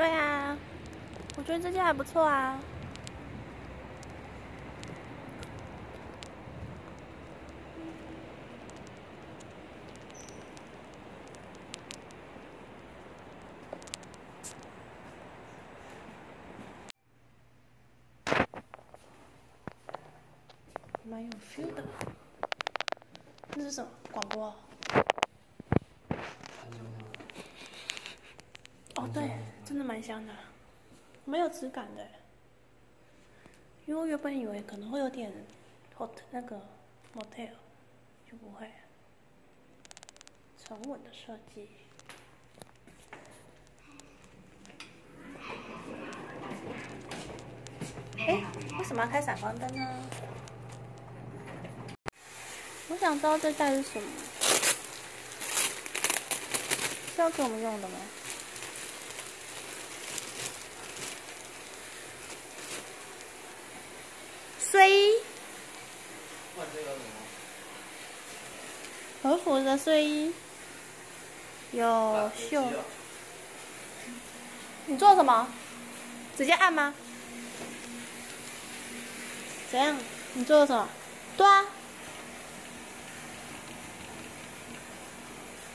对啊，我觉得这件还不错啊。蛮有 feel 的。那是什么广播？哦，对，真的蛮香的，没有质感的。因为我原本以为可能会有点 hot 那个 motel，就不会，沉稳的设计。哎，为什么要开闪光灯呢？我想知道这袋是什么，是要给我们用的吗？睡衣，和服的睡衣，有袖。你做什么？直接按吗？怎样？你做了什么？对啊。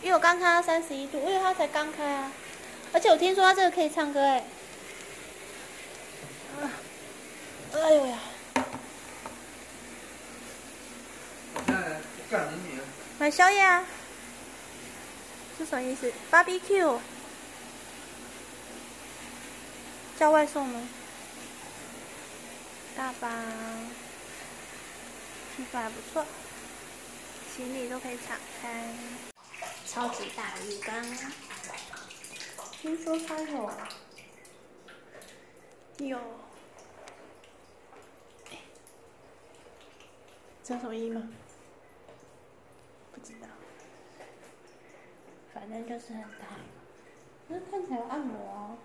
因为我刚开到三十一度，因为它才刚开啊，而且我听说它这个可以唱歌哎，啊，哎呦呀！干你！买宵夜啊？是什么意思？BBQ？叫外送吗？大巴，皮肤还不错，行李都可以敞开。超级大浴缸，听说它有有，知道什么意吗？不知道，反正就是很大，那看起来有按摩。